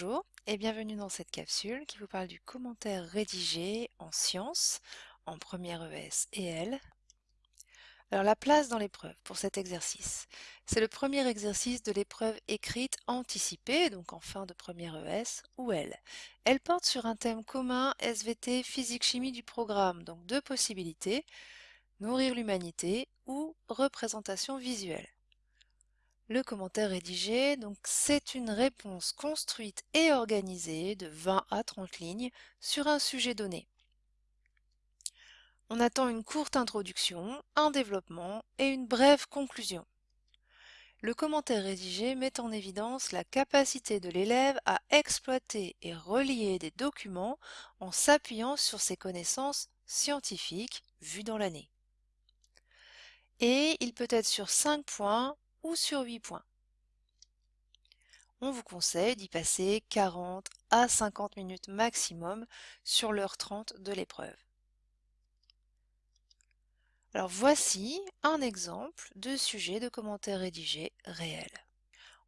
Bonjour et bienvenue dans cette capsule qui vous parle du commentaire rédigé en sciences en première ES et L. Alors la place dans l'épreuve pour cet exercice. C'est le premier exercice de l'épreuve écrite anticipée, donc en fin de première ES ou L. Elle porte sur un thème commun SVT physique-chimie du programme, donc deux possibilités, nourrir l'humanité ou représentation visuelle. Le commentaire rédigé, donc c'est une réponse construite et organisée de 20 à 30 lignes sur un sujet donné. On attend une courte introduction, un développement et une brève conclusion. Le commentaire rédigé met en évidence la capacité de l'élève à exploiter et relier des documents en s'appuyant sur ses connaissances scientifiques vues dans l'année. Et il peut être sur 5 points ou sur 8 points. On vous conseille d'y passer 40 à 50 minutes maximum sur l'heure 30 de l'épreuve. Alors voici un exemple de sujet de commentaire rédigé réel.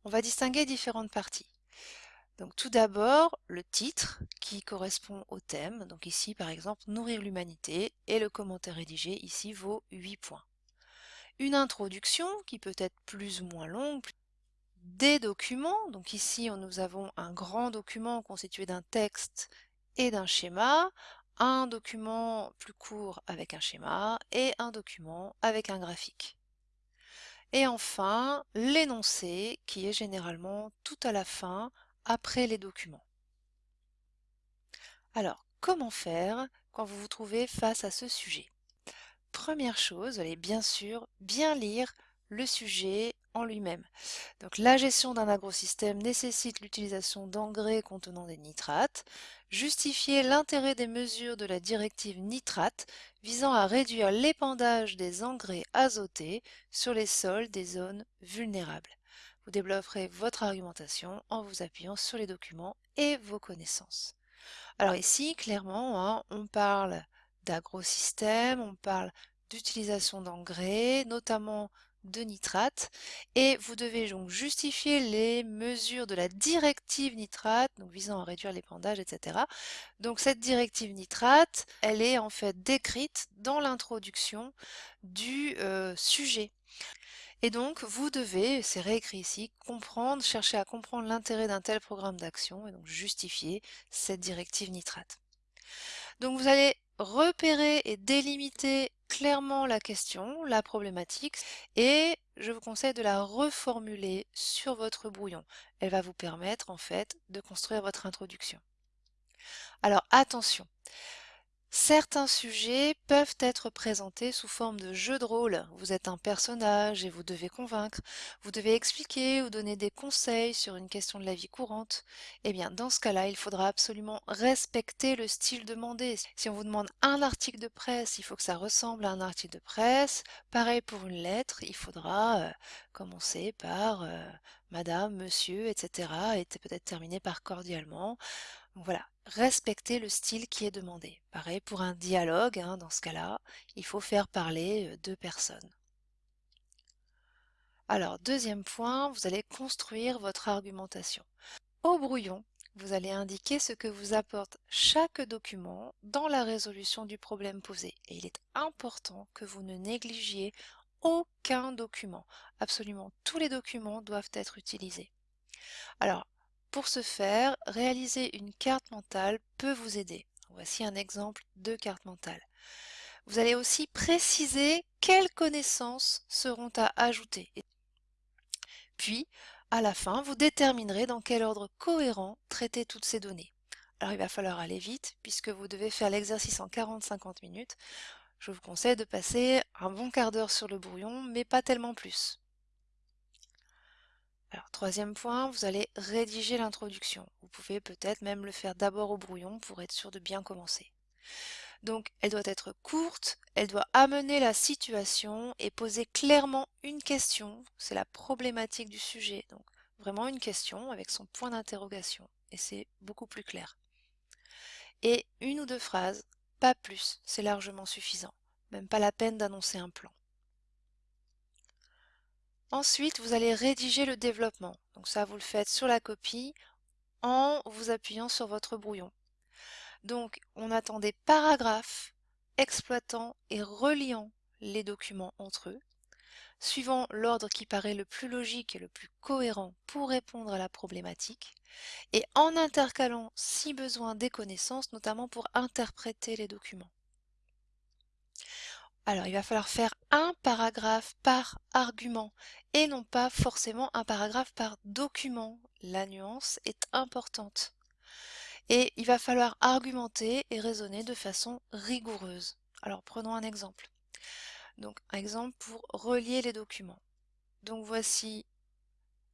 On va distinguer différentes parties. Donc tout d'abord, le titre qui correspond au thème. Donc ici par exemple, nourrir l'humanité et le commentaire rédigé ici vaut 8 points une introduction qui peut être plus ou moins longue, des documents, donc ici nous avons un grand document constitué d'un texte et d'un schéma, un document plus court avec un schéma et un document avec un graphique. Et enfin, l'énoncé qui est généralement tout à la fin après les documents. Alors, comment faire quand vous vous trouvez face à ce sujet? Première chose, allez bien sûr bien lire le sujet en lui-même. Donc la gestion d'un agrosystème nécessite l'utilisation d'engrais contenant des nitrates. Justifier l'intérêt des mesures de la directive nitrate visant à réduire l'épandage des engrais azotés sur les sols des zones vulnérables. Vous développerez votre argumentation en vous appuyant sur les documents et vos connaissances. Alors ici, clairement, hein, on parle d'agrosystème, on parle d'utilisation d'engrais, notamment de nitrate, et vous devez donc justifier les mesures de la directive nitrate, donc visant à réduire l'épandage, etc. Donc cette directive nitrate, elle est en fait décrite dans l'introduction du euh, sujet. Et donc, vous devez, c'est réécrit ici, comprendre, chercher à comprendre l'intérêt d'un tel programme d'action et donc justifier cette directive nitrate. Donc vous allez repérer et délimiter clairement la question, la problématique, et je vous conseille de la reformuler sur votre brouillon. Elle va vous permettre en fait de construire votre introduction. Alors attention, Certains sujets peuvent être présentés sous forme de jeu de rôle. Vous êtes un personnage et vous devez convaincre. Vous devez expliquer ou donner des conseils sur une question de la vie courante. Eh bien, dans ce cas-là, il faudra absolument respecter le style demandé. Si on vous demande un article de presse, il faut que ça ressemble à un article de presse. Pareil pour une lettre, il faudra euh, commencer par euh, Madame, Monsieur, etc. et peut-être terminer par cordialement. Voilà, respecter le style qui est demandé. Pareil pour un dialogue, hein, dans ce cas-là, il faut faire parler euh, deux personnes. Alors, deuxième point, vous allez construire votre argumentation. Au brouillon, vous allez indiquer ce que vous apporte chaque document dans la résolution du problème posé. Et il est important que vous ne négligiez aucun document. Absolument tous les documents doivent être utilisés. Alors, pour ce faire, réaliser une carte mentale peut vous aider. Voici un exemple de carte mentale. Vous allez aussi préciser quelles connaissances seront à ajouter. Puis, à la fin, vous déterminerez dans quel ordre cohérent traiter toutes ces données. Alors il va falloir aller vite puisque vous devez faire l'exercice en 40-50 minutes. Je vous conseille de passer un bon quart d'heure sur le brouillon, mais pas tellement plus. Alors, troisième point, vous allez rédiger l'introduction. Vous pouvez peut-être même le faire d'abord au brouillon pour être sûr de bien commencer. Donc, elle doit être courte, elle doit amener la situation et poser clairement une question. C'est la problématique du sujet. Donc, vraiment une question avec son point d'interrogation. Et c'est beaucoup plus clair. Et une ou deux phrases, pas plus, c'est largement suffisant. Même pas la peine d'annoncer un plan. Ensuite, vous allez rédiger le développement. Donc ça, vous le faites sur la copie, en vous appuyant sur votre brouillon. Donc, on attend des paragraphes exploitant et reliant les documents entre eux, suivant l'ordre qui paraît le plus logique et le plus cohérent pour répondre à la problématique, et en intercalant, si besoin, des connaissances, notamment pour interpréter les documents. Alors, il va falloir faire un paragraphe par argument et non pas forcément un paragraphe par document. La nuance est importante. Et il va falloir argumenter et raisonner de façon rigoureuse. Alors, prenons un exemple. Donc, un exemple pour relier les documents. Donc, voici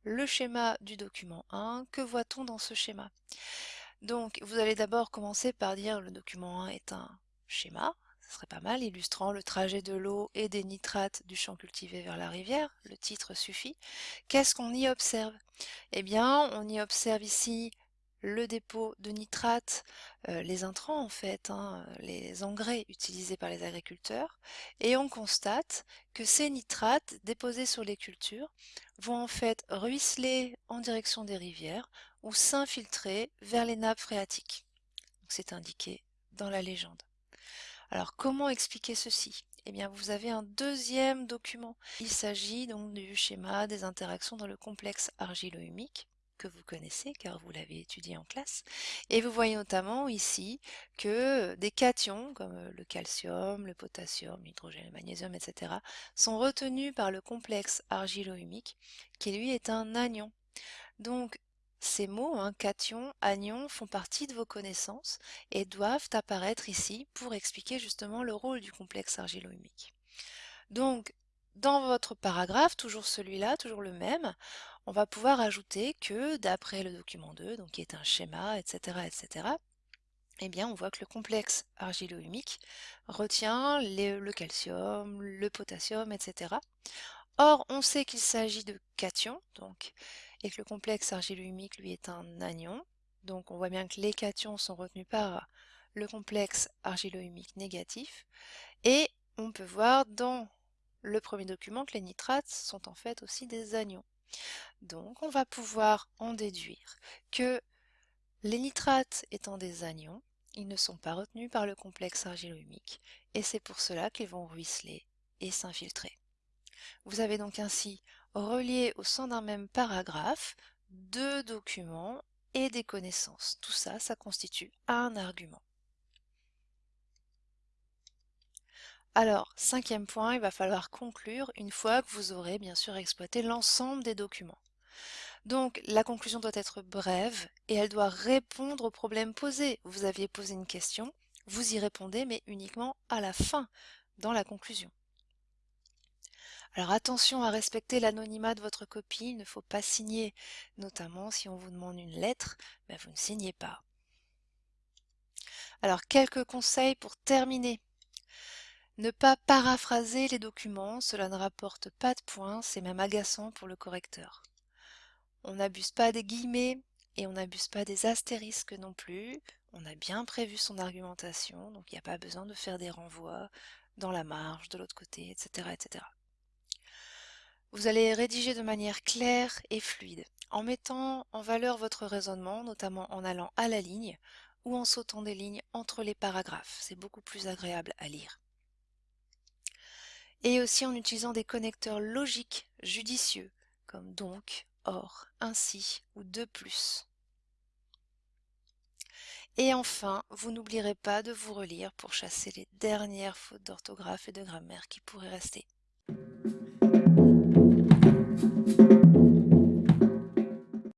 le schéma du document 1. Que voit-on dans ce schéma? Donc, vous allez d'abord commencer par dire le document 1 est un schéma, ce serait pas mal, illustrant le trajet de l'eau et des nitrates du champ cultivé vers la rivière. Le titre suffit. Qu'est-ce qu'on y observe? Eh bien, on y observe ici le dépôt de nitrates, euh, les intrants en fait, hein, les engrais utilisés par les agriculteurs, et on constate que ces nitrates déposés sur les cultures vont en fait ruisseler en direction des rivières ou s'infiltrer vers les nappes phréatiques. C'est indiqué dans la légende. Alors comment expliquer ceci? Eh bien vous avez un deuxième document. Il s'agit donc du schéma des interactions dans le complexe argilo-humique que vous connaissez car vous l'avez étudié en classe. Et vous voyez notamment ici que des cations comme le calcium, le potassium, l'hydrogène, le magnésium, etc. sont retenus par le complexe argilo-humique qui lui est un anion. Ces mots, hein, cation, anion, font partie de vos connaissances et doivent apparaître ici pour expliquer justement le rôle du complexe argilo-humique. Donc, dans votre paragraphe, toujours celui-là, toujours le même, on va pouvoir ajouter que d'après le document 2, donc qui est un schéma, etc., etc., eh bien, on voit que le complexe argilo-humique retient le calcium, le potassium, etc. Or, on sait qu'il s'agit de cations, donc et que le complexe argilo-humique, lui, est un anion. Donc on voit bien que les cations sont retenus par le complexe argilo-humique négatif. Et on peut voir dans le premier document que les nitrates sont en fait aussi des anions. Donc on va pouvoir en déduire que les nitrates étant des anions, ils ne sont pas retenus par le complexe argilo-humique et c'est pour cela qu'ils vont ruisseler et s'infiltrer. Vous avez donc ainsi relié au sein d'un même paragraphe deux documents et des connaissances. Tout ça, ça constitue un argument. Alors, cinquième point, il va falloir conclure une fois que vous aurez bien sûr exploité l'ensemble des documents. Donc, la conclusion doit être brève et elle doit répondre aux problèmes posés. Vous aviez posé une question, vous y répondez, mais uniquement à la fin, dans la conclusion. Alors attention à respecter l'anonymat de votre copie, il ne faut pas signer, notamment si on vous demande une lettre, ben vous ne signez pas. Alors quelques conseils pour terminer. Ne pas paraphraser les documents, cela ne rapporte pas de points, c'est même agaçant pour le correcteur. On n'abuse pas des guillemets et on n'abuse pas des astérisques non plus. On a bien prévu son argumentation, donc il n'y a pas besoin de faire des renvois dans la marge, de l'autre côté, etc., etc. Vous allez rédiger de manière claire et fluide, en mettant en valeur votre raisonnement, notamment en allant à la ligne ou en sautant des lignes entre les paragraphes. C'est beaucoup plus agréable à lire. Et aussi en utilisant des connecteurs logiques judicieux, comme donc, or, ainsi ou de plus. Et enfin, vous n'oublierez pas de vous relire pour chasser les dernières fautes d'orthographe et de grammaire qui pourraient rester.